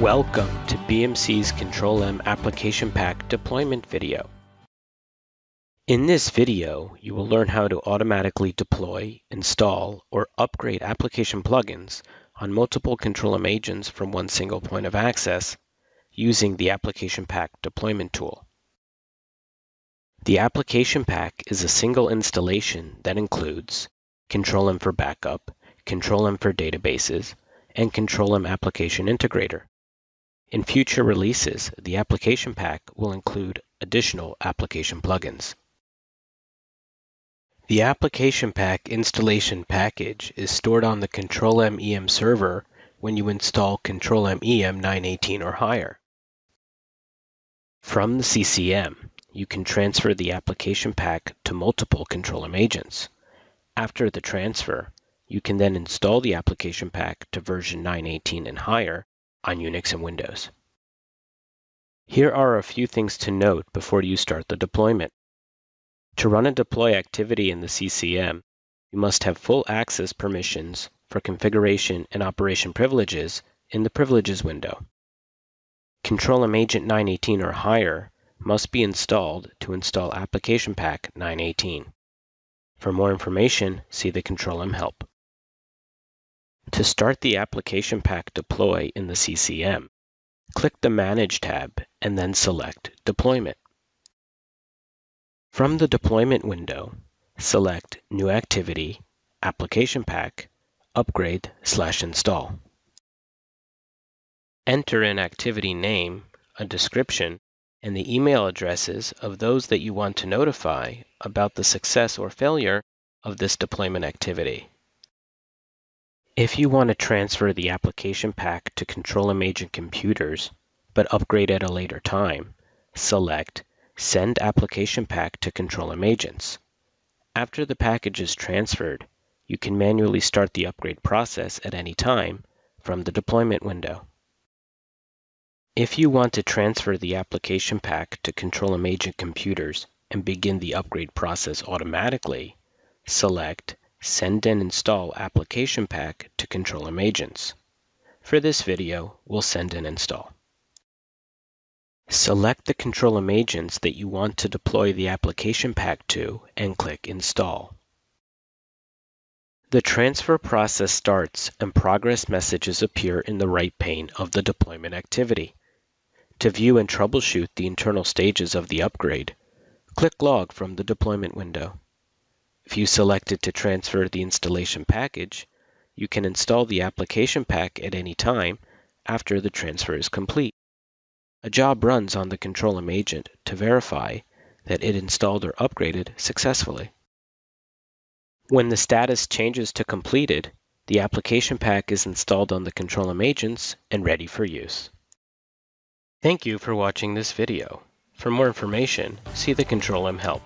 Welcome to BMC's Control-M Application Pack deployment video. In this video, you will learn how to automatically deploy, install, or upgrade application plugins on multiple Control-M agents from one single point of access using the Application Pack deployment tool. The Application Pack is a single installation that includes Control-M for Backup, Control-M for Databases, and Control-M Application Integrator. In future releases, the application pack will include additional application plugins. The application pack installation package is stored on the Control-M EM server when you install Control-M EM 918 or higher. From the CCM, you can transfer the application pack to multiple Control-M agents. After the transfer, you can then install the application pack to version 918 and higher on Unix and Windows. Here are a few things to note before you start the deployment. To run a deploy activity in the CCM, you must have full access permissions for configuration and operation privileges in the Privileges window. Control-M Agent 918 or higher must be installed to install Application Pack 918. For more information, see the Control-M help. To start the Application Pack deploy in the CCM, click the Manage tab and then select Deployment. From the Deployment window, select New Activity, Application Pack, Upgrade slash Install. Enter an activity name, a description, and the email addresses of those that you want to notify about the success or failure of this deployment activity. If you want to transfer the application pack to Control-M Agent computers, but upgrade at a later time, select Send Application Pack to Control-M Agents. After the package is transferred, you can manually start the upgrade process at any time from the deployment window. If you want to transfer the application pack to Control-M Agent computers and begin the upgrade process automatically, select Send and install application pack to Control-M agents. For this video, we'll send and install. Select the Control-M agents that you want to deploy the application pack to and click Install. The transfer process starts and progress messages appear in the right pane of the deployment activity. To view and troubleshoot the internal stages of the upgrade, click Log from the deployment window. If you selected to transfer the installation package, you can install the application pack at any time after the transfer is complete. A job runs on the Control-M agent to verify that it installed or upgraded successfully. When the status changes to completed, the application pack is installed on the Control-M agents and ready for use. Thank you for watching this video. For more information, see the Control-M help.